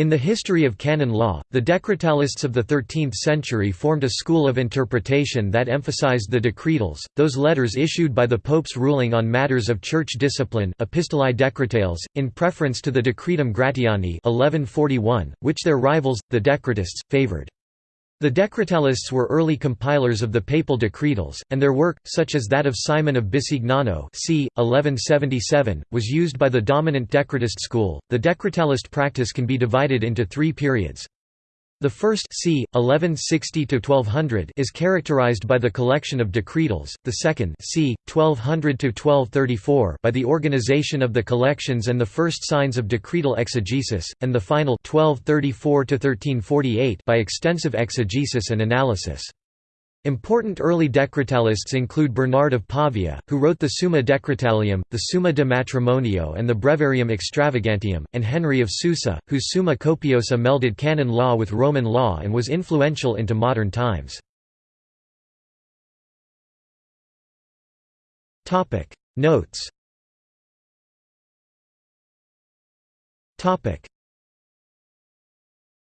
In the history of canon law, the Decretalists of the 13th century formed a school of interpretation that emphasized the decretals, those letters issued by the popes ruling on matters of church discipline Epistolae Decretales, in preference to the Decretum Gratiani 1141, which their rivals, the Decretists, favored. The Decretalists were early compilers of the papal decretals, and their work, such as that of Simon of Bisignano c. 1177, was used by the dominant Decretist school. The Decretalist practice can be divided into three periods. The first c. 1160–1200 is characterized by the collection of decretals, the second c. 1200–1234 by the organization of the collections and the first signs of decretal exegesis, and the final 1234–1348 by extensive exegesis and analysis. Important early Decretalists include Bernard of Pavia, who wrote the Summa Decretalium, the Summa de Matrimonio and the Breviarium Extravagantium, and Henry of Susa, whose Summa Copiosa melded canon law with Roman law and was influential into modern times. Notes